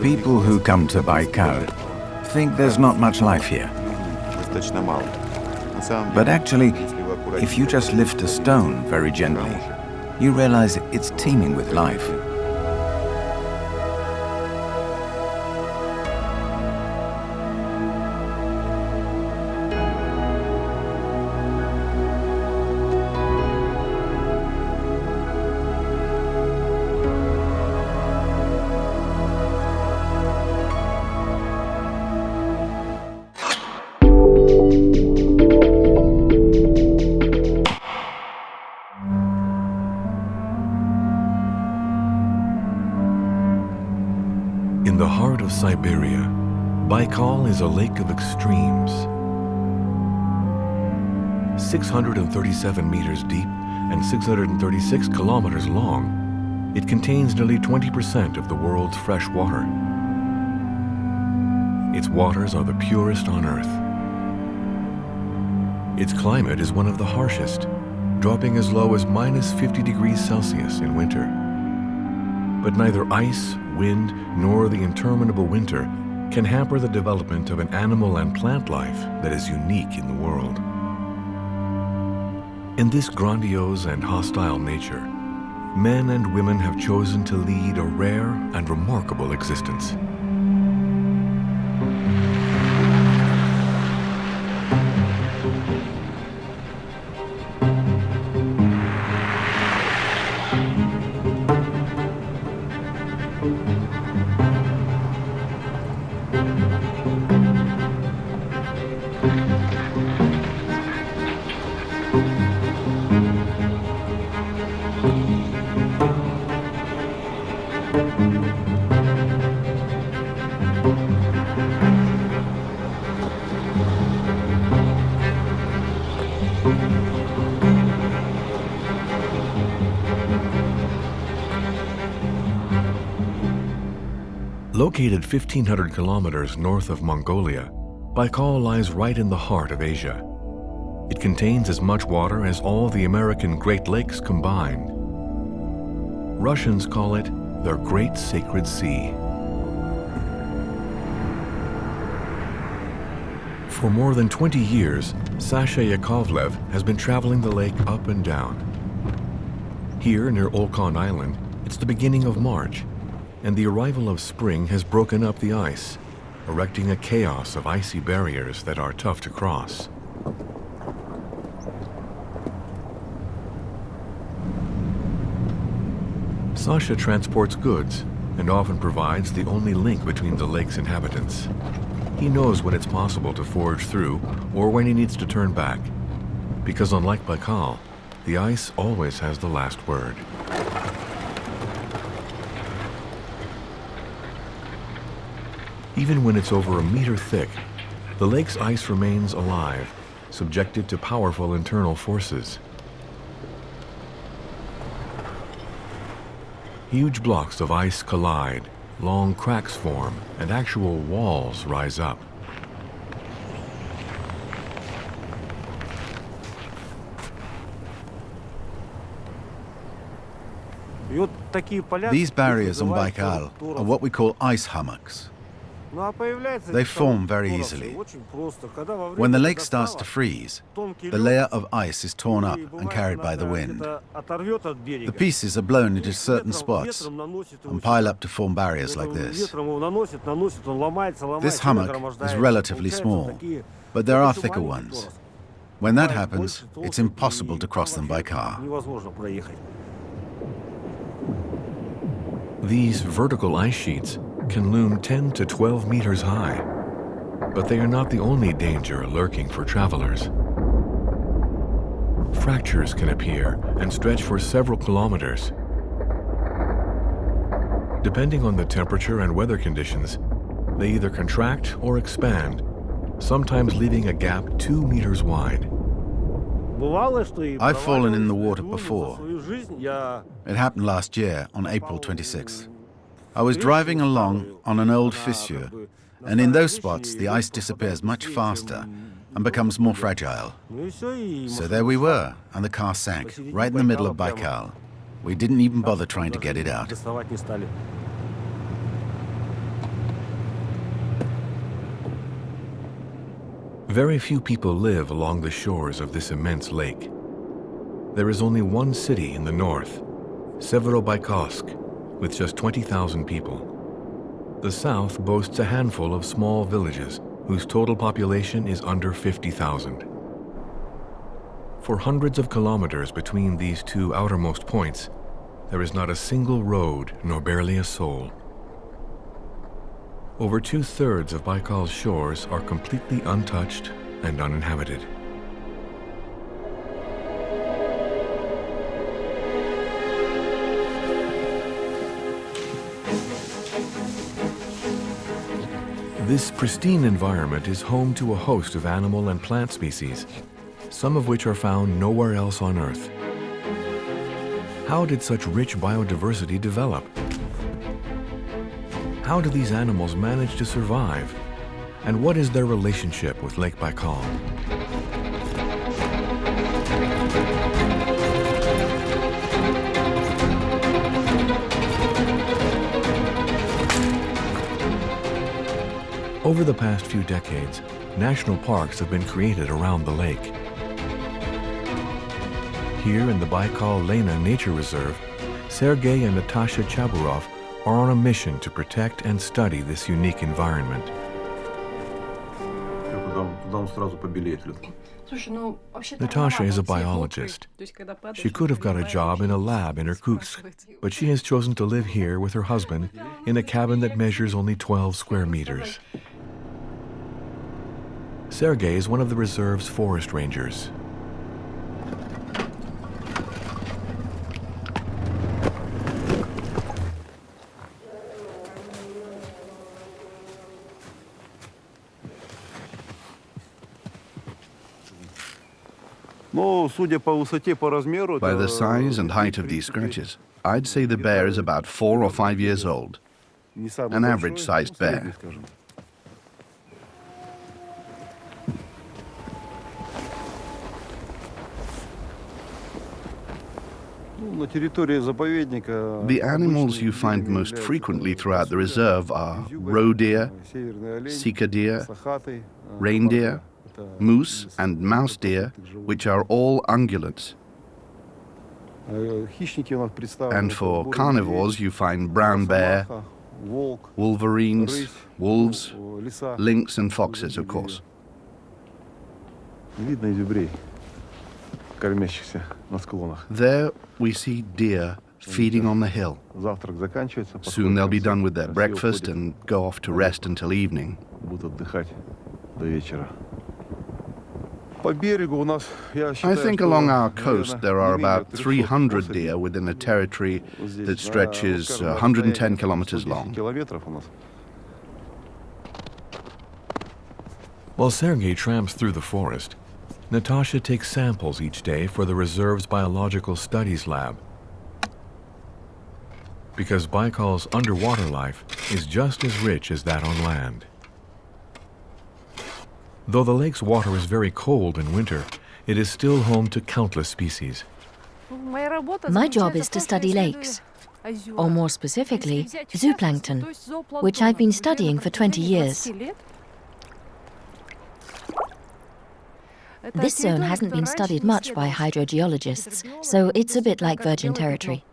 People who come to Baikal think there's not much life here. But actually, if you just lift a stone very gently, you realize it's teeming with life. In the heart of Siberia, Baikal is a lake of extremes. 637 meters deep and 636 kilometers long, it contains nearly 20% of the world's fresh water. Its waters are the purest on Earth. Its climate is one of the harshest, dropping as low as minus 50 degrees Celsius in winter. But neither ice, wind, nor the interminable winter can hamper the development of an animal and plant life that is unique in the world. In this grandiose and hostile nature, men and women have chosen to lead a rare and remarkable existence. Located 1,500 kilometers north of Mongolia, Baikal lies right in the heart of Asia. It contains as much water as all the American Great Lakes combined. Russians call it their Great Sacred Sea. For more than 20 years, Sasha Yakovlev has been traveling the lake up and down. Here near Olkhon Island, it's the beginning of March, and the arrival of spring has broken up the ice, erecting a chaos of icy barriers that are tough to cross. Sasha transports goods and often provides the only link between the lake's inhabitants. He knows when it's possible to forge through or when he needs to turn back, because unlike Baikal, the ice always has the last word. Even when it's over a meter thick, the lake's ice remains alive, subjected to powerful internal forces. Huge blocks of ice collide, long cracks form, and actual walls rise up. These barriers on Baikal are what we call ice hummocks. They form very easily. When the lake starts to freeze, the layer of ice is torn up and carried by the wind. The pieces are blown into certain spots and pile up to form barriers like this. This hummock is relatively small, but there are thicker ones. When that happens, it's impossible to cross them by car. These vertical ice sheets can loom 10 to 12 meters high, but they are not the only danger lurking for travelers. Fractures can appear and stretch for several kilometers. Depending on the temperature and weather conditions, they either contract or expand, sometimes leaving a gap two meters wide. I've fallen in the water before. It happened last year on April 26th. I was driving along on an old fissure, and in those spots the ice disappears much faster and becomes more fragile. So there we were, and the car sank, right in the middle of Baikal. We didn't even bother trying to get it out. Very few people live along the shores of this immense lake. There is only one city in the north, Severobaikalsk, with just 20,000 people. The south boasts a handful of small villages whose total population is under 50,000. For hundreds of kilometers between these two outermost points, there is not a single road nor barely a soul. Over two-thirds of Baikal's shores are completely untouched and uninhabited. This pristine environment is home to a host of animal and plant species, some of which are found nowhere else on Earth. How did such rich biodiversity develop? How do these animals manage to survive? And what is their relationship with Lake Baikal? Over the past few decades, national parks have been created around the lake. Here in the Baikal Lena Nature Reserve, Sergei and Natasha Chaburov are on a mission to protect and study this unique environment. Natasha is a biologist. She could have got a job in a lab in Irkutsk, but she has chosen to live here with her husband in a cabin that measures only 12 square meters. Sergei is one of the reserve's forest rangers. By the size and height of these scratches, I'd say the bear is about four or five years old. An average-sized bear. The animals you find most frequently throughout the reserve are roe deer, sika deer, reindeer, moose and musk deer, which are all ungulates. And for carnivores, you find brown bear, wolverines, wolves, lynx and foxes, of course. There we see deer feeding on the hill. Soon they'll be done with their breakfast and go off to rest until evening. I think along our coast there are about 300 deer within a territory that stretches 110 uh, kilometers long. While Sergei tramps through the forest, Natasha takes samples each day for the reserve's biological studies lab. Because Baikal's underwater life is just as rich as that on land. Though the lake's water is very cold in winter, it is still home to countless species. My job is to study lakes, or more specifically, zooplankton, which I've been studying for 20 years. This zone hasn't been studied much by hydrogeologists, so it's a bit like virgin territory.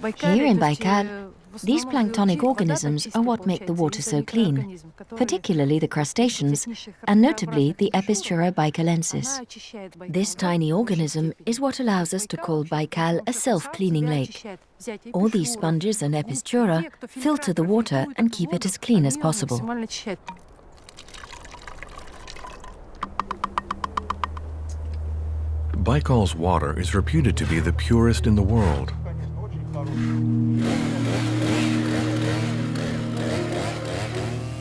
Here in Baikal, these planktonic organisms are what make the water so clean, particularly the crustaceans, and notably the Epischura baikalensis. This tiny organism is what allows us to call Baikal a self-cleaning lake. All these sponges and Epischura filter the water and keep it as clean as possible. Baikal's water is reputed to be the purest in the world.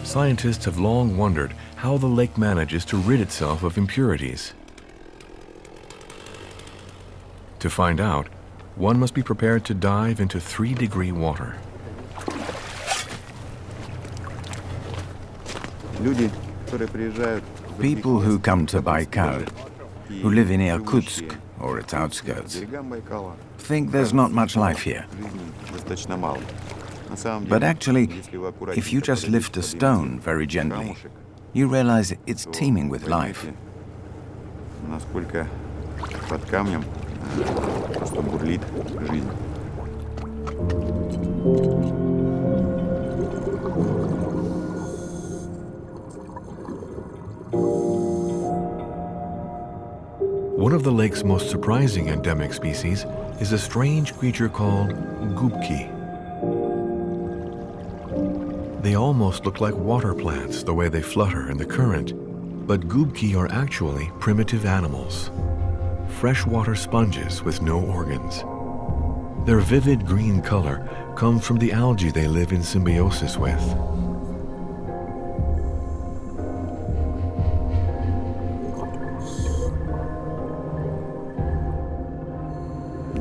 Scientists have long wondered how the lake manages to rid itself of impurities. To find out, one must be prepared to dive into three-degree water. People who come to Baikal, who live in Irkutsk or its outskirts, think there's not much life here. But actually, if you just lift a stone very gently, you realize it's teeming with life. One of the lake's most surprising endemic species is a strange creature called gubki. They almost look like water plants the way they flutter in the current, but gubki are actually primitive animals, freshwater sponges with no organs. Their vivid green color comes from the algae they live in symbiosis with.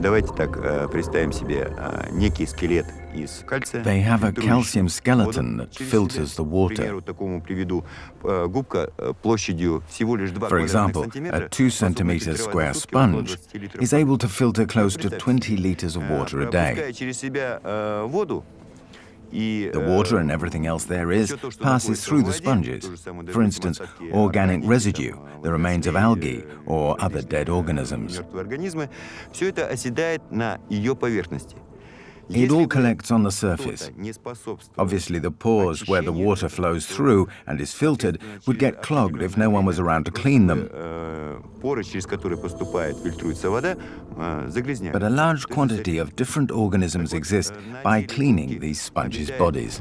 Давайте так э, представим себе э, некий скелет из кальция. They have a calcium фильтрующий skeleton воду that через filters себя. the water. К примеру, такому приведу э, губка э, площадью всего лишь 2 For example, a 2 centimeter square sponge is able to filter close to 20 liters of water a day. Пропуская через себя э, воду, и, the water and everything else there is passes through the sponges. For instance, organic residue, the remains of algae or other dead organisms. It all collects on the surface. Obviously, the pores where the water flows through and is filtered would get clogged if no one was around to clean them. But a large quantity of different organisms exist by cleaning these sponges' bodies.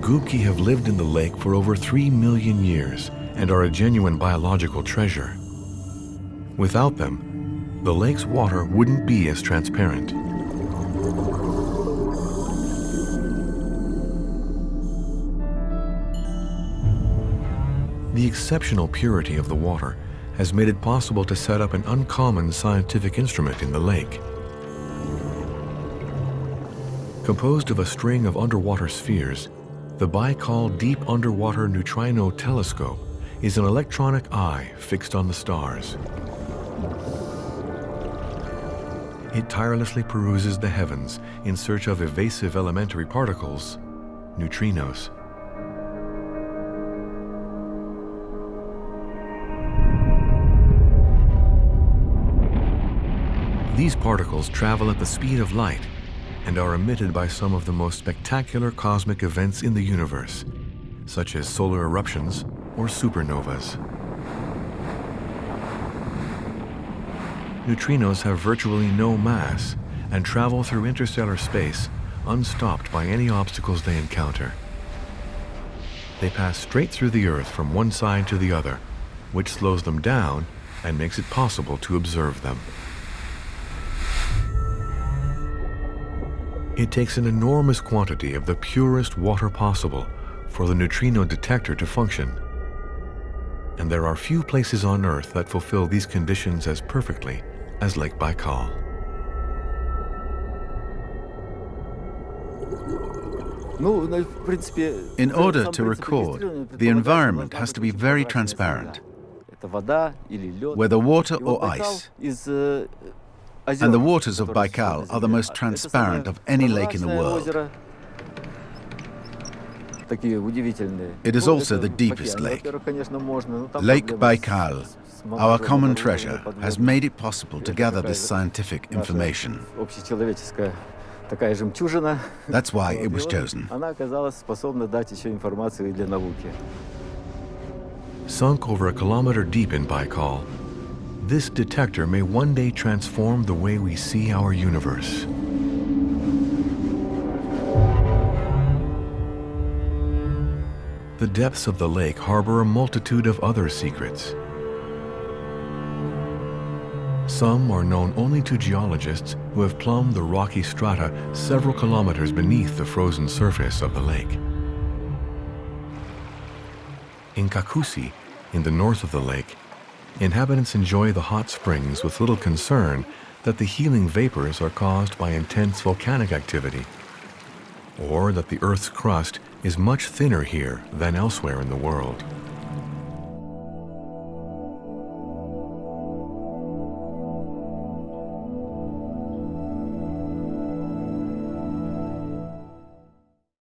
Gubki have lived in the lake for over 3 million years and are a genuine biological treasure. Without them, the lake's water wouldn't be as transparent. The exceptional purity of the water has made it possible to set up an uncommon scientific instrument in the lake. Composed of a string of underwater spheres, the Baikal Deep Underwater Neutrino Telescope is an electronic eye fixed on the stars. It tirelessly peruses the heavens in search of evasive elementary particles, neutrinos. These particles travel at the speed of light and are emitted by some of the most spectacular cosmic events in the universe, such as solar eruptions or supernovas. Neutrinos have virtually no mass and travel through interstellar space unstopped by any obstacles they encounter. They pass straight through the Earth from one side to the other, which slows them down and makes it possible to observe them. It takes an enormous quantity of the purest water possible for the neutrino detector to function. And there are few places on Earth that fulfill these conditions as perfectly as Lake Baikal. In order to record, the environment has to be very transparent, whether water or ice. And the waters of Baikal are the most transparent of any lake in the world. It is also the deepest lake. Lake Baikal, our common treasure, has made it possible to gather this scientific information. That's why it was chosen. Sunk over a kilometer deep in Baikal, this detector may one day transform the way we see our universe. The depths of the lake harbor a multitude of other secrets. Some are known only to geologists who have plumbed the rocky strata several kilometers beneath the frozen surface of the lake. In Khakusy, in the north of the lake, inhabitants enjoy the hot springs with little concern that the healing vapors are caused by intense volcanic activity, or that the Earth's crust is much thinner here than elsewhere in the world.